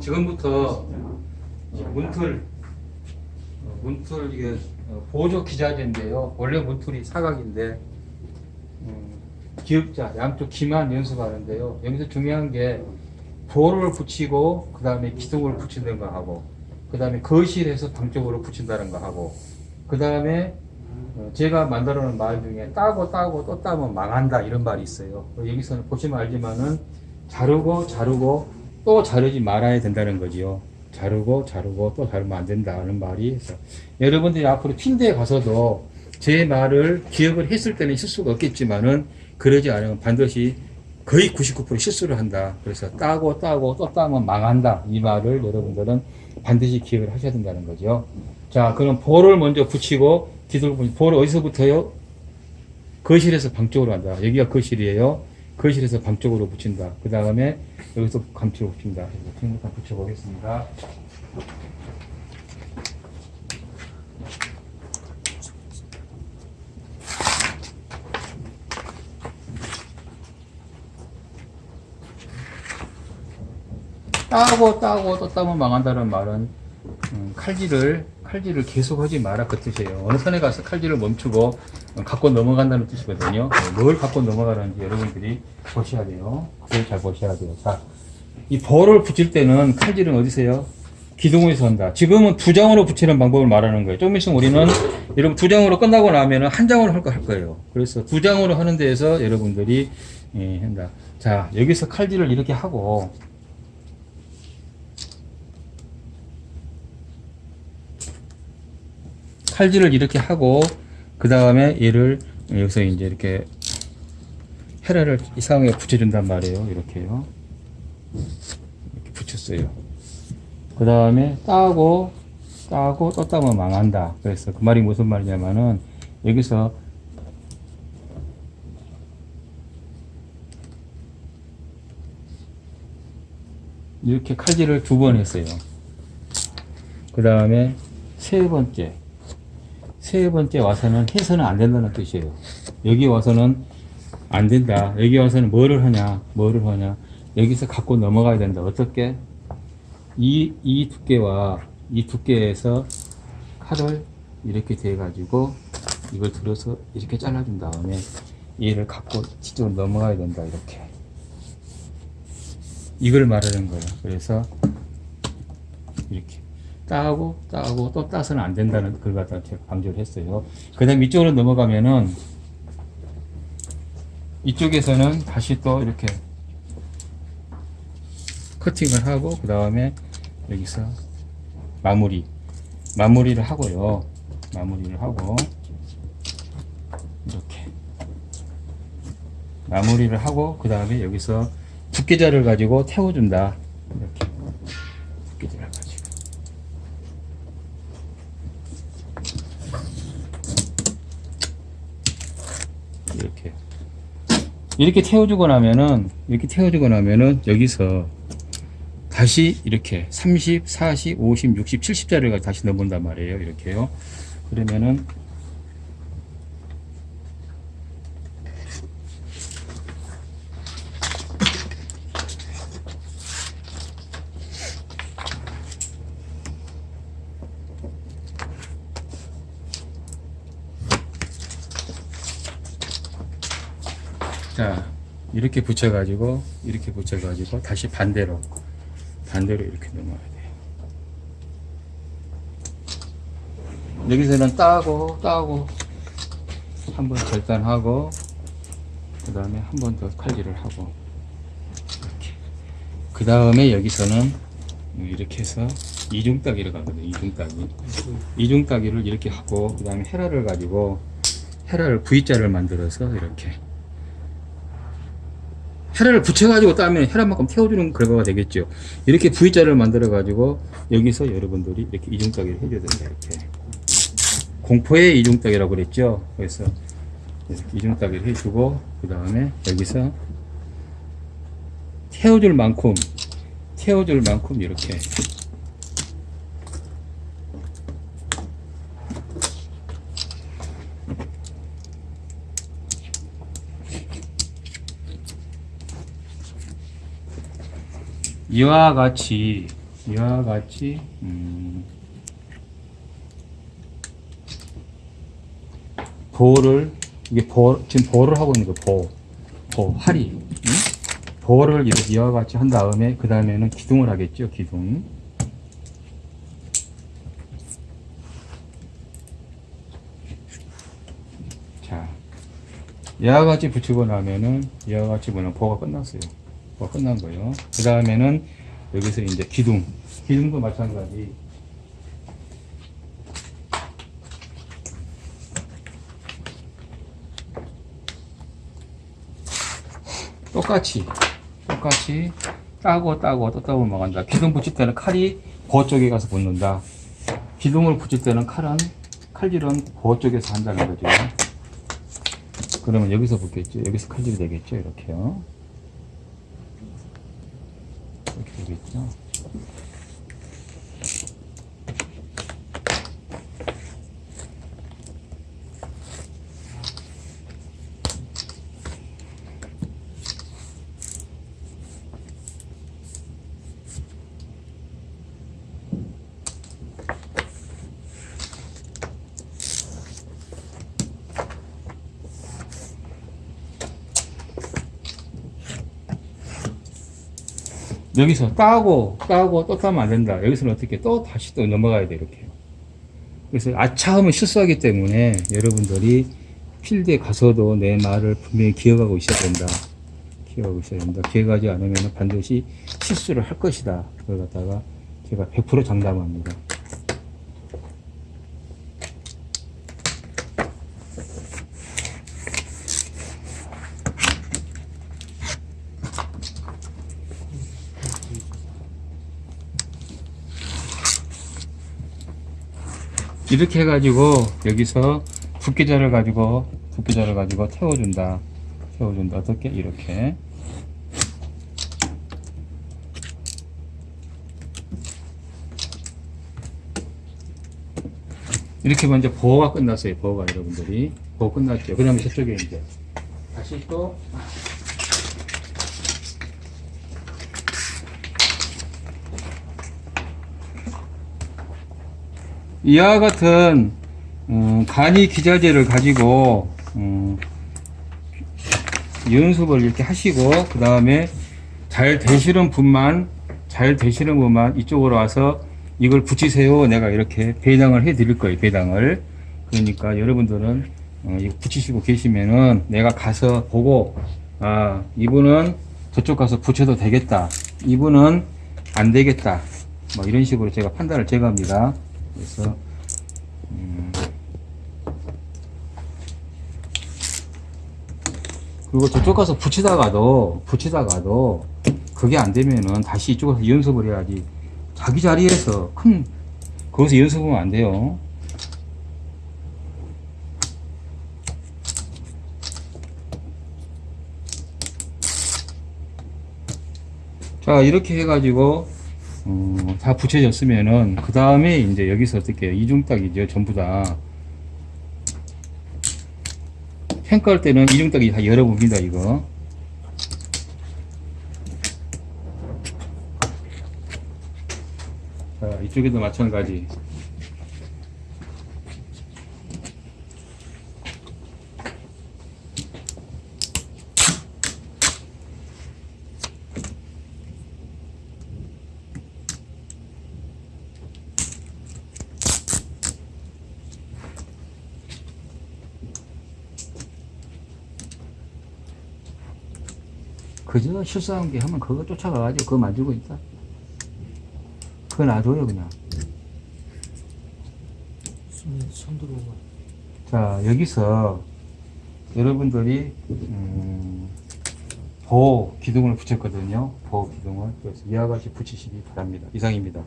지금부터 문틀 어, 문틀 이게 어, 보조 기자재인데요. 원래 문틀이 사각인데 음, 기역자 양쪽 기만 연습하는데요. 여기서 중요한 게 볼을 붙이고 그 다음에 기둥을 붙이는 거 하고 그 다음에 거실에서 방쪽으로 붙인다는 거 하고 그 다음에 어, 제가 만들어 놓은 말 중에 따고 따고 또 따면 망한다 이런 말이 있어요. 여기서는 보시면 알지만은 자르고 자르고 또 자르지 말아야 된다는 거지요. 자르고 자르고 또 자르면 안 된다는 말이 있어. 여러분들이 앞으로 핀대에 가서도 제 말을 기억을 했을 때는 실수가 없겠지만은 그러지 않으면 반드시 거의 99% 실수를 한다. 그래서 따고 따고 또 따면 망한다. 이 말을 여러분들은 반드시 기억을 하셔야 된다는 거죠. 자, 그럼 볼을 먼저 붙이고 뒤돌고 볼을 어디서부터요? 거실에서 방 쪽으로 한다. 여기가 거실이에요. 거실에서 방 쪽으로 붙인다. 그 다음에 여기서 감쪽으로 붙인다. 지금부터 붙여보겠습니다. 따고 따고 또 따면 망한다는 말은 음, 칼질을 칼질을 계속하지 마라 그 뜻이에요. 어느 선에 가서 칼질을 멈추고 어, 갖고 넘어간다는 뜻이거든요. 어, 뭘 갖고 넘어가는지 여러분들이 보셔야 돼요. 그걸 잘 보셔야 돼요. 자, 이 볼을 붙일 때는 칼질은 어디서요? 기둥에서 한다. 지금은 두 장으로 붙이는 방법을 말하는 거예요. 좀 있으면 우리는 여러분 두 장으로 끝나고 나면 한 장으로 할 거 할 거예요. 그래서 두 장으로 하는 데에서 여러분들이 예, 한다. 자, 여기서 칼질을 이렇게 하고 칼질을 이렇게 하고 그 다음에 얘를 여기서 이제 이렇게 헤라를 이 상황에 붙여준단 말이에요. 이렇게요. 이렇게 붙였어요. 그 다음에 따고 따고 또 따면 망한다. 그래서 그 말이 무슨 말이냐면은 여기서 이렇게 칼질을 두 번 했어요. 그 다음에 세 번째 세 번째 와서는 해서는 안 된다는 뜻이에요. 여기 와서는 안 된다. 여기 와서는 뭐를 하냐, 뭐를 하냐. 여기서 갖고 넘어가야 된다. 어떻게? 이, 이 두께와 이 두께에서 칼을 이렇게 대가지고 이걸 들어서 이렇게 잘라준 다음에 얘를 갖고 뒤쪽으로 넘어가야 된다. 이렇게. 이걸 말하는 거예요. 그래서 이렇게. 따고 따고 또 따서는 안 된다는 걸 갖다 제가 강조를 했어요. 그 다음 이쪽으로 넘어가면은 이쪽에서는 다시 또 이렇게 커팅을 하고 그 다음에 여기서 마무리 마무리를 하고요. 마무리를 하고 이렇게 마무리를 하고 그 다음에 여기서 두께자를 가지고 태워준다. 이렇게 두께자를 가지고 이렇게 이렇게 태워주고 나면은 이렇게 태워주고 나면은 여기서 다시 이렇게 30, 40, 50, 60, 70자리를 다시 넣어본단 말이에요. 이렇게요. 그러면은 자 이렇게 붙여가지고 이렇게 붙여가지고 다시 반대로 반대로 이렇게 넘어야 돼요. 여기서는 따고 따고 한 번 절단하고 그 다음에 한 번 더 칼질을 하고 그 다음에 여기서는 이렇게 해서 이중따기를 가거든요 이중따기. 이중따기를 이렇게 하고 그 다음에 헤라를 가지고 헤라를 V자를 만들어서 이렇게 헤라를 붙여가지고 따면 헤라만큼 태워주는 결과가 되겠죠. 이렇게 V자를 만들어가지고 여기서 여러분들이 이렇게 이중따기를 해줘야 된다. 이렇게 공포의 이중따기라고 그랬죠. 그래서 이중따기를 해주고 그 다음에 여기서 태워줄 만큼 태워줄 만큼 이렇게 이와 같이 이와 같이 음, 보를 이게 보 지금 보를 하고 있는 거보 보, 할이 응? 보를 이렇게 이와 같이 한 다음에 그 다음에는 기둥을 하겠죠 기둥 자 이와 같이 붙이고 나면은 이와 같이 보면 보가 끝났어요 보가 끝난 거예요 그 다음에는 여기서 이제 기둥 기둥도 마찬가지 똑같이 똑같이 따고 따고 또 따고 먹는다. 기둥 붙일 때는 칼이 보 쪽에 가서 붙는다. 기둥을 붙일 때는 칼은 칼질은 보 쪽에서 한다는 거죠. 그러면 여기서 붙겠죠. 여기서 칼질이 되겠죠. 이렇게요. 이 여기서 따고 따고 또 따면 안 된다. 여기서는 어떻게 또 다시 또 넘어가야 돼 이렇게. 그래서 아차하면 실수하기 때문에 여러분들이 필드에 가서도 내 말을 분명히 기억하고 있어야 된다. 기억하고 있어야 된다. 기억하지 않으면 반드시 실수를 할 것이다. 그걸 갖다가 제가 100% 장담합니다. 이렇게 해가지고 여기서 붓기자를 가지고 붓기자를 가지고 태워준다. 태워준다. 어떻게? 이렇게. 이렇게 먼저 보호가 끝났어요. 보호가 여러분들이. 보호 끝났죠. 그 다음에 저쪽에 이제. 다시 또 이와 같은 음, 간이 기자재를 가지고 음, 연습을 이렇게 하시고 그 다음에 잘 되시는 분만 잘 되시는 분만 이쪽으로 와서 이걸 붙이세요. 내가 이렇게 배당을 해 드릴 거예요 배당을. 그러니까 여러분들은 어, 이거 붙이시고 계시면은 내가 가서 보고 아 이분은 저쪽 가서 붙여도 되겠다. 이분은 안 되겠다. 뭐 이런 식으로 제가 판단을 제가 합니다 그래서 음, 그리고 저쪽 가서 붙이다가도 붙이다가도 그게 안 되면은 다시 이쪽에서 연습을 해야지 자기 자리에서 큰 거기서 연습하면 안 돼요. 자 이렇게 해가지고 어, 다 붙여졌으면은 그 다음에 이제 여기서 어떻게? 이중딱이죠 전부 다. 평가할 때는 이중딱이 다 열어봅니다 이거. 자 이쪽에도 마찬가지 그저 실수한 게 하면 그거 쫓아가가지고 그거 만들고 있다. 그거 놔둬요 그냥. 자 여기서 여러분들이 음, 보호 기둥을 붙였거든요. 보호 기둥을. 그래서 이와 같이 붙이시기 바랍니다. 이상입니다